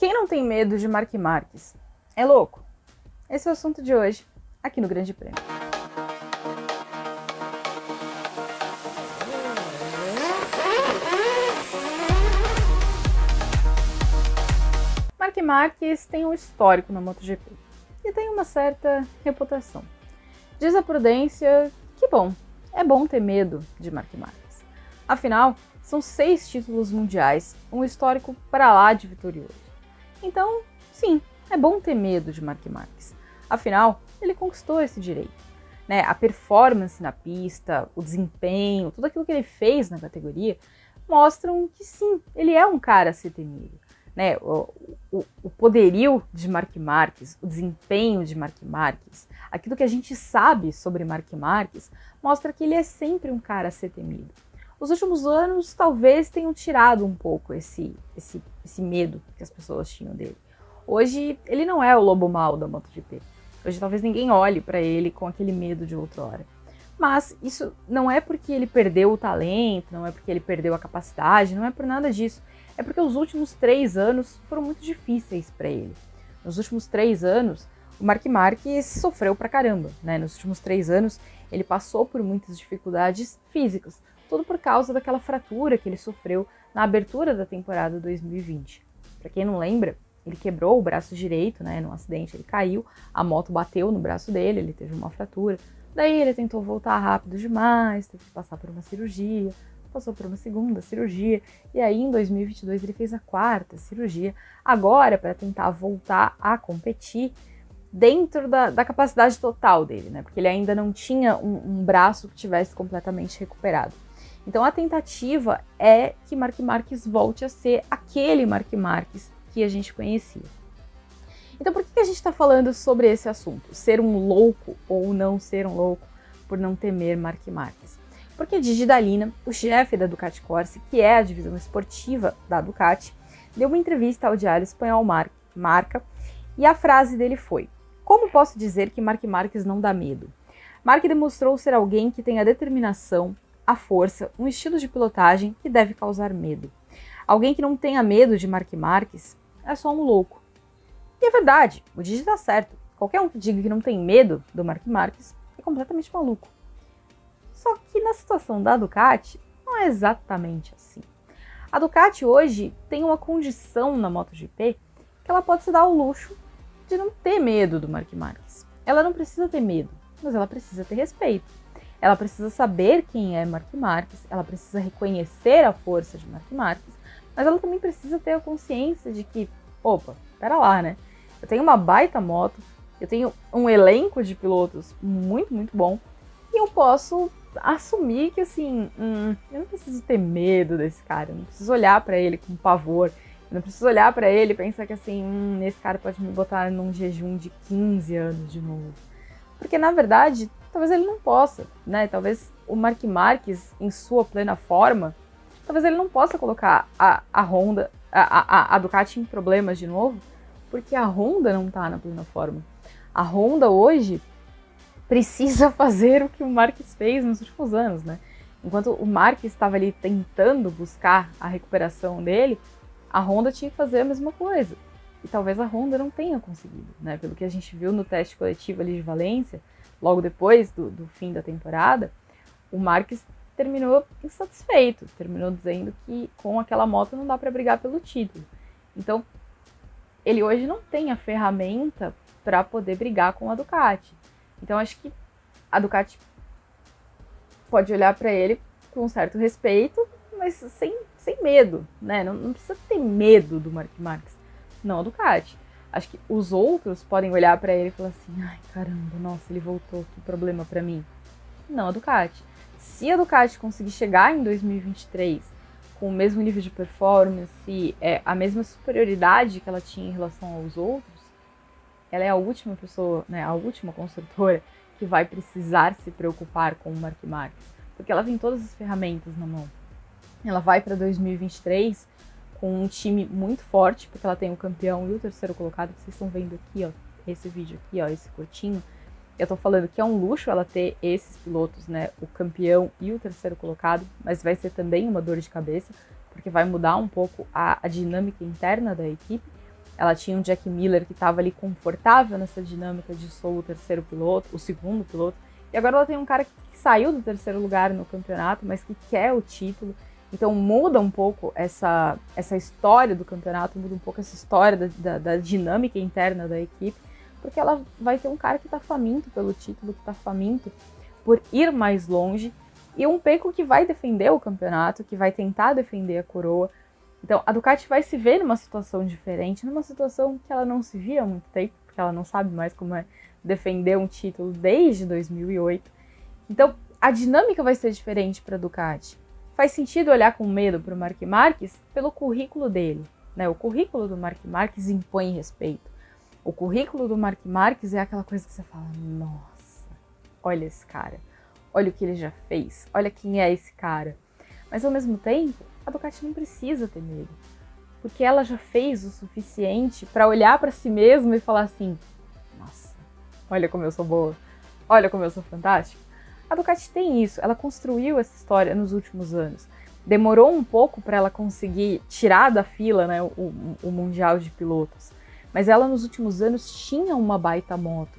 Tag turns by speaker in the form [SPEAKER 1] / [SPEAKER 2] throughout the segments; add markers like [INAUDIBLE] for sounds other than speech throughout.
[SPEAKER 1] Quem não tem medo de Mark Marques? É louco? Esse é o assunto de hoje, aqui no Grande Prêmio. Mark Marques tem um histórico na MotoGP e tem uma certa reputação. Diz a prudência que, bom, é bom ter medo de Mark Marques. Afinal, são seis títulos mundiais, um histórico para lá de vitorioso. Então, sim, é bom ter medo de Mark Marques. Afinal, ele conquistou esse direito. Né? A performance na pista, o desempenho, tudo aquilo que ele fez na categoria mostram que sim, ele é um cara a ser temido. Né? O, o, o poderio de Mark Marques, o desempenho de Mark Marques, aquilo que a gente sabe sobre Mark Marques, mostra que ele é sempre um cara a ser temido. Os últimos anos talvez tenham tirado um pouco esse, esse, esse medo que as pessoas tinham dele. Hoje ele não é o lobo mau da MotoGP. Hoje talvez ninguém olhe para ele com aquele medo de outrora. Mas isso não é porque ele perdeu o talento, não é porque ele perdeu a capacidade, não é por nada disso. É porque os últimos três anos foram muito difíceis para ele. Nos últimos três anos, o Mark Marques sofreu pra caramba, né? Nos últimos três anos, ele passou por muitas dificuldades físicas, tudo por causa daquela fratura que ele sofreu na abertura da temporada 2020. Para quem não lembra, ele quebrou o braço direito, né, num acidente, ele caiu, a moto bateu no braço dele, ele teve uma fratura. Daí ele tentou voltar rápido demais, teve que passar por uma cirurgia, passou por uma segunda cirurgia, e aí em 2022 ele fez a quarta cirurgia, agora para tentar voltar a competir dentro da, da, capacidade total dele, né? Porque ele ainda não tinha um, um braço que tivesse completamente recuperado. Então a tentativa é que Mark Marques volte a ser aquele Mark Marques que a gente conhecia. Então por que a gente está falando sobre esse assunto? Ser um louco ou não ser um louco por não temer Mark Marques? Porque Didi Dalina, o chefe da Ducati Corse, que é a divisão esportiva da Ducati, deu uma entrevista ao diário espanhol Mar Marca e a frase dele foi: Como posso dizer que Mark Marques não dá medo? Mark demonstrou ser alguém que tem a determinação, a força, um estilo de pilotagem que deve causar medo. Alguém que não tenha medo de Mark Marques é só um louco. E é verdade, o Didi tá certo. Qualquer um que diga que não tem medo do Mark Marques é completamente maluco. Só que na situação da Ducati, não é exatamente assim. A Ducati hoje tem uma condição na MotoGP que ela pode se dar ao luxo de não ter medo do Mark Marques. Ela não precisa ter medo, mas ela precisa ter respeito. Ela precisa saber quem é Mark Marques, ela precisa reconhecer a força de Mark Marques, mas ela também precisa ter a consciência de que, opa, pera lá, né? Eu tenho uma baita moto, eu tenho um elenco de pilotos muito, muito bom, e eu posso assumir que, assim, hum, eu não preciso ter medo desse cara, eu não preciso olhar para ele com pavor, eu não preciso olhar para ele e pensar que, assim, hum, esse cara pode me botar num jejum de 15 anos de novo. Porque, na verdade, talvez ele não possa, né? Talvez o Mark Marques, em sua plena forma, talvez ele não possa colocar a, a Honda, a, a, a Ducati em problemas de novo, porque a Honda não está na plena forma. A Honda hoje precisa [LAUGHS] fazer o que o Marques fez nos últimos anos, né? Enquanto o Marques estava ali tentando buscar a recuperação dele, a Honda tinha que fazer a mesma coisa. E talvez a Honda não tenha conseguido, né? Pelo que a gente viu no teste coletivo ali de Valência, logo depois do, do fim da temporada, o Marques terminou insatisfeito, terminou dizendo que com aquela moto não dá para brigar pelo título. Então, ele hoje não tem a ferramenta para poder brigar com a Ducati. Então, acho que a Ducati pode olhar para ele com um certo respeito, mas sem, sem medo, né? Não, não precisa ter medo do Mark Marques, não a Ducati. Acho que os outros podem olhar para ele e falar assim: ai caramba, nossa, ele voltou, que problema para mim. Não a Ducati. Se a Ducati conseguir chegar em 2023 com o mesmo nível de performance, é, a mesma superioridade que ela tinha em relação aos outros, ela é a última pessoa, né, a última construtora que vai precisar se preocupar com o Mark Marques, porque ela tem todas as ferramentas na mão. Ela vai para 2023 com um time muito forte, porque ela tem o campeão e o terceiro colocado, vocês estão vendo aqui, ó, esse vídeo aqui, ó, esse curtinho. Eu tô falando que é um luxo ela ter esses pilotos, né, o campeão e o terceiro colocado, mas vai ser também uma dor de cabeça, porque vai mudar um pouco a, a dinâmica interna da equipe. ela tinha um Jack Miller que estava ali confortável nessa dinâmica de sou o terceiro piloto, o segundo piloto, e agora ela tem um cara que saiu do terceiro lugar no campeonato, mas que quer o título. Então muda um pouco essa, essa história do campeonato, muda um pouco essa história da, da, da dinâmica interna da equipe, porque ela vai ter um cara que está faminto pelo título, que está faminto por ir mais longe, e um Peco que vai defender o campeonato, que vai tentar defender a coroa, então, a Ducati vai se ver numa situação diferente, numa situação que ela não se via há muito tempo, porque ela não sabe mais como é defender um título desde 2008. Então, a dinâmica vai ser diferente para a Ducati. Faz sentido olhar com medo para o Mark Marques pelo currículo dele. Né? O currículo do Mark Marques impõe respeito. O currículo do Mark Marques é aquela coisa que você fala: nossa, olha esse cara, olha o que ele já fez, olha quem é esse cara. Mas ao mesmo tempo, a Ducati não precisa ter medo. Porque ela já fez o suficiente para olhar para si mesma e falar assim: nossa, olha como eu sou boa, olha como eu sou fantástica. A Ducati tem isso, ela construiu essa história nos últimos anos. Demorou um pouco para ela conseguir tirar da fila né, o, o Mundial de Pilotos, mas ela nos últimos anos tinha uma baita moto.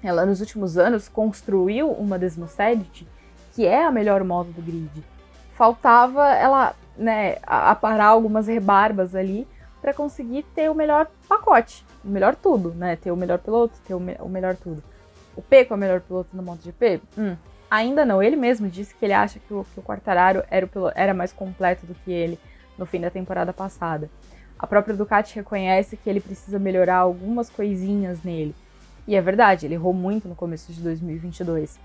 [SPEAKER 1] Ela nos últimos anos construiu uma Desmosedic que é a melhor moto do grid. Faltava ela né, aparar algumas rebarbas ali para conseguir ter o melhor pacote, o melhor tudo, né? Ter o melhor piloto, ter o, me o melhor tudo. O Peco é o melhor piloto no MotoGP? Hum, ainda não. Ele mesmo disse que ele acha que o, que o Quartararo era, o era mais completo do que ele no fim da temporada passada. A própria Ducati reconhece que ele precisa melhorar algumas coisinhas nele. E é verdade, ele errou muito no começo de 2022.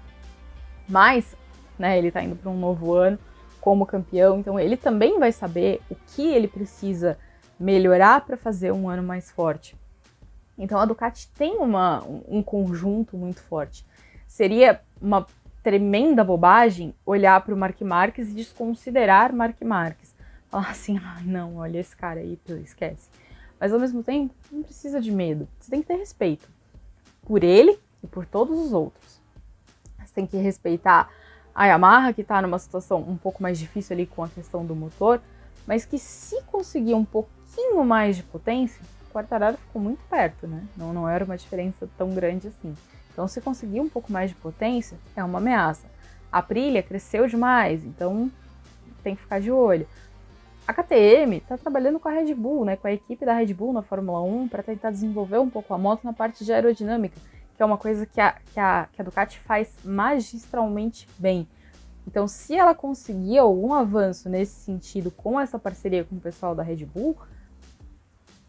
[SPEAKER 1] Mas, né, ele tá indo para um novo ano como campeão, então ele também vai saber o que ele precisa melhorar para fazer um ano mais forte. Então a Ducati tem uma, um conjunto muito forte. Seria uma tremenda bobagem olhar para o Mark Marques e desconsiderar Mark Marques. Falar assim, ah, não, olha esse cara aí, esquece. Mas ao mesmo tempo, não precisa de medo. Você tem que ter respeito por ele e por todos os outros. Você tem que respeitar a Yamaha, que está numa situação um pouco mais difícil ali com a questão do motor, mas que se conseguir um pouquinho mais de potência, o Quartararo ficou muito perto, né? Não, não era uma diferença tão grande assim. Então, se conseguir um pouco mais de potência, é uma ameaça. A Aprilia cresceu demais, então tem que ficar de olho. A KTM está trabalhando com a Red Bull, né, com a equipe da Red Bull na Fórmula 1 para tentar desenvolver um pouco a moto na parte de aerodinâmica que é uma coisa que a, que a, que a Ducati faz magistralmente bem. Então, se ela conseguir algum avanço nesse sentido com essa parceria com o pessoal da Red Bull,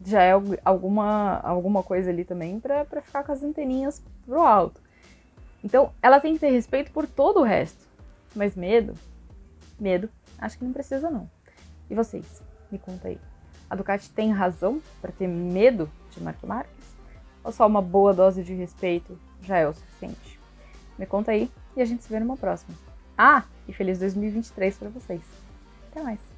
[SPEAKER 1] já é alguma, alguma coisa ali também para ficar com as anteninhas pro alto. Então, ela tem que ter respeito por todo o resto. Mas medo? Medo, acho que não precisa não. E vocês? Me conta aí. A Ducati tem razão para ter medo de Mark Marques? ou só uma boa dose de respeito já é o suficiente? Me conta aí e a gente se vê numa próxima. Ah, e feliz 2023 para vocês. Até mais.